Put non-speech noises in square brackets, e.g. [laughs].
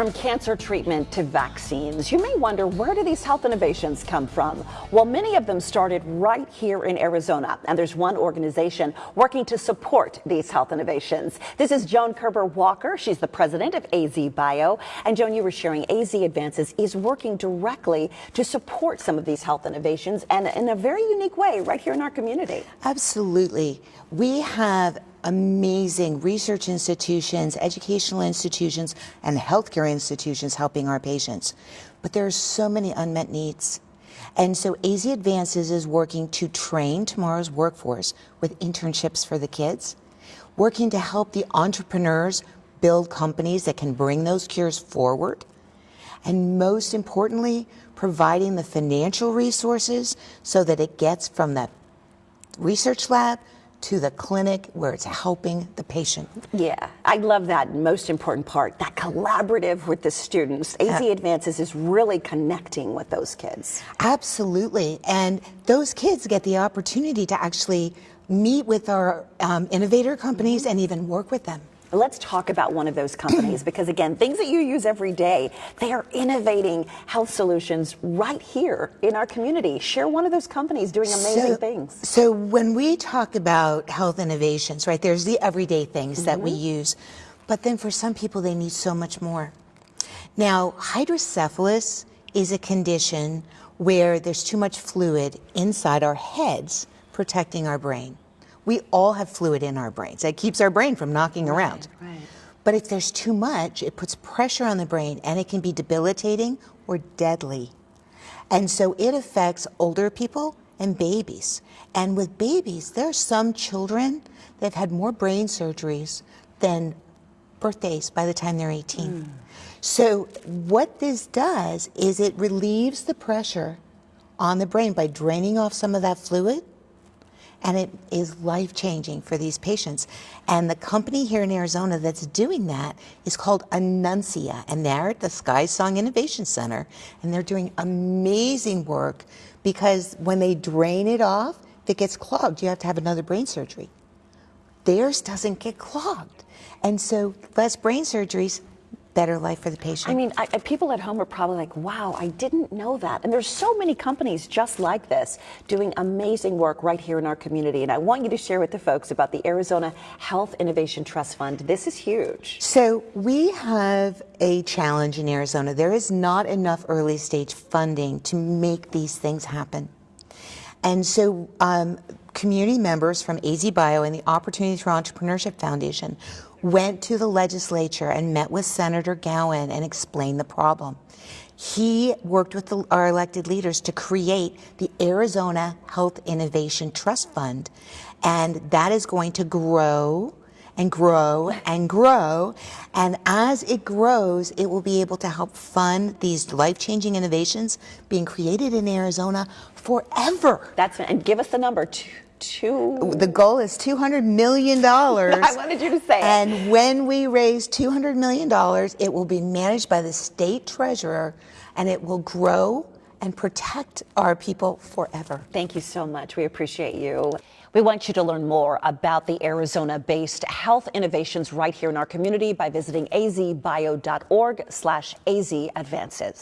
From cancer treatment to vaccines, you may wonder where do these health innovations come from? Well, many of them started right here in Arizona, and there's one organization working to support these health innovations. This is Joan Koerber Walker. She's the president of AZ Bio. And Joan, you were sharing AZ Advances is working directly to support some of these health innovations and in a very unique way right here in our community. Absolutely. We have amazing research institutions, educational institutions, and healthcare institutions helping our patients. But there are so many unmet needs. And so AZ Advances is working to train tomorrow's workforce with internships for the kids, working to help the entrepreneurs build companies that can bring those cures forward, and most importantly, providing the financial resources so that it gets from the research lab to the clinic where it's helping the patient. Yeah, I love that most important part, that collaborative with the students. AZ uh, Advances is really connecting with those kids. Absolutely, and those kids get the opportunity to actually meet with our um, innovator companies mm -hmm. and even work with them. Let's talk about one of those companies [clears throat] because, again, things that you use every day, they are innovating health solutions right here in our community. Share one of those companies doing amazing so, things. So, when we talk about health innovations, right, there's the everyday things mm -hmm. that we mm-hmm. use, but then for some people, they need so much more. Now, hydrocephalus is a condition where there's too much fluid inside our heads protecting our brain. We all have fluid in our brains. That keeps our brain from knocking right, around. Right. But if there's too much, it puts pressure on the brain and it can be debilitating or deadly. And so it affects older people and babies. And with babies, there are some children that have had more brain surgeries than birthdays by the time they're 18. Mm. So what this does is it relieves the pressure on the brain by draining off some of that fluid and it is life changing for these patients. And the company here in Arizona that's doing that is called Anuncia, and they're at the SkySong Innovation Center, and they're doing amazing work because when they drain it off, it gets clogged, you have to have another brain surgery. Theirs doesn't get clogged. And so less brain surgeries, better life for the patient. I mean, I, people at home are probably like, wow, I didn't know that. And there's so many companies just like this doing amazing work right here in our community. And I want you to share with the folks about the Arizona Health Innovation Trust Fund. This is huge. So we have a challenge in Arizona. There is not enough early stage funding to make these things happen. And so um, community members from AZ Bio and the Opportunities for Entrepreneurship Foundation went to the legislature and met with Senator Gowan and explained the problem. He worked with the, our elected leaders to create the Arizona Health Innovation Trust Fund, and that is going to grow and grow and grow. And as it grows, it will be able to help fund these life-changing innovations being created in Arizona forever. That's and give us the number two. The goal is two hundred million [laughs] dollars. I wanted you to say. It. And it. when we raise two hundred million dollars, it will be managed by the state treasurer, and it will grow and protect our people forever. Thank you so much. We appreciate you. We want you to learn more about the Arizona-based health innovations right here in our community by visiting azbio.org slash azadvances.